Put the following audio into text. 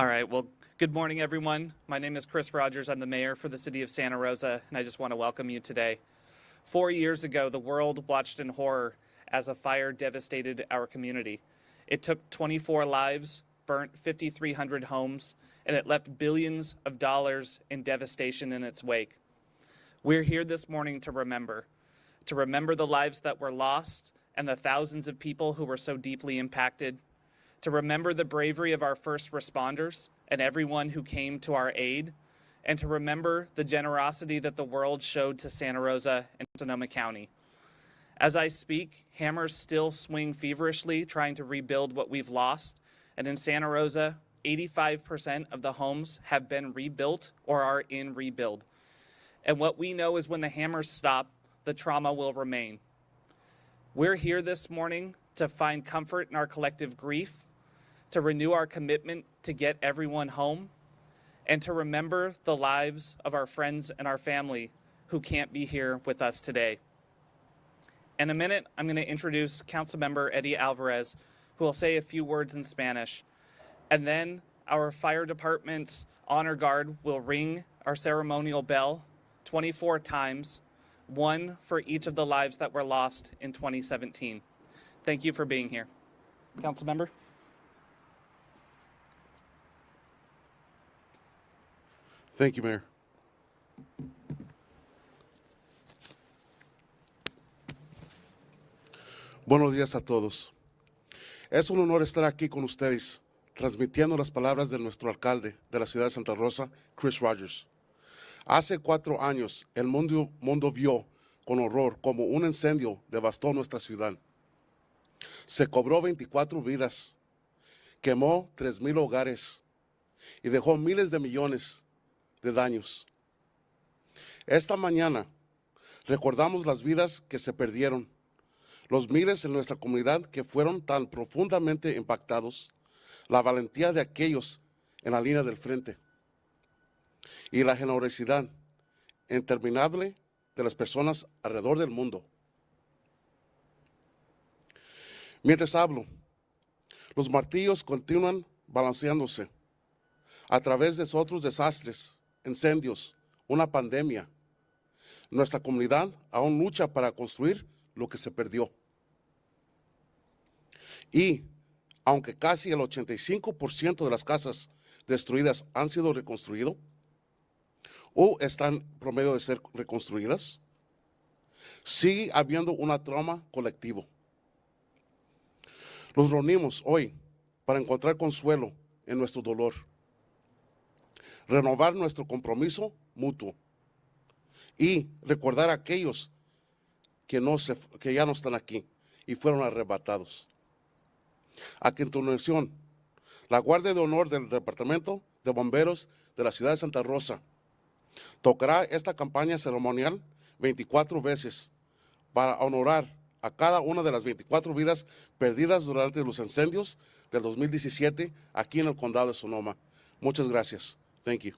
All right, well, good morning, everyone. My name is Chris Rogers. I'm the mayor for the city of Santa Rosa, and I just want to welcome you today. Four years ago, the world watched in horror as a fire devastated our community. It took 24 lives, burnt 5,300 homes, and it left billions of dollars in devastation in its wake. We're here this morning to remember, to remember the lives that were lost and the thousands of people who were so deeply impacted, to remember the bravery of our first responders and everyone who came to our aid, and to remember the generosity that the world showed to Santa Rosa and Sonoma County. As I speak, hammers still swing feverishly trying to rebuild what we've lost, and in Santa Rosa, 85% of the homes have been rebuilt or are in rebuild. And what we know is when the hammers stop, the trauma will remain. We're here this morning to find comfort in our collective grief, to renew our commitment to get everyone home, and to remember the lives of our friends and our family who can't be here with us today. In a minute, I'm going to introduce Councilmember Eddie Alvarez, who will say a few words in Spanish. And then our fire department's honor guard will ring our ceremonial bell 24 times, one for each of the lives that were lost in 2017. Thank you for being here. Council Thank you, Mayor. Buenos días a todos. Es un honor estar aquí con ustedes, transmitiendo las palabras de nuestro alcalde de la ciudad de Santa Rosa, Chris Rogers. Hace cuatro años, el mundo, mundo vio con horror como un incendio devastó nuestra ciudad. Se cobró 24 vidas, quemó 3.000 hogares y dejó miles de millones de daños. Esta mañana recordamos las vidas que se perdieron, los miles en nuestra comunidad que fueron tan profundamente impactados, la valentía de aquellos en la línea del frente y la generosidad interminable de las personas alrededor del mundo. Mientras hablo, los martillos continúan balanceándose a través de otros desastres, incendios, una pandemia. Nuestra comunidad aún lucha para construir lo que se perdió. Y aunque casi el 85% de las casas destruidas han sido reconstruidas o están promedio de ser reconstruidas, sigue habiendo una trauma colectivo. Nos reunimos hoy para encontrar consuelo en nuestro dolor, renovar nuestro compromiso mutuo y recordar a aquellos que, no se, que ya no están aquí y fueron arrebatados. A continuación, la Guardia de Honor del Departamento de Bomberos de la ciudad de Santa Rosa tocará esta campaña ceremonial 24 veces para honorar a cada una de las 24 vidas perdidas durante los incendios del 2017 aquí en el condado de Sonoma. Muchas gracias. Thank you.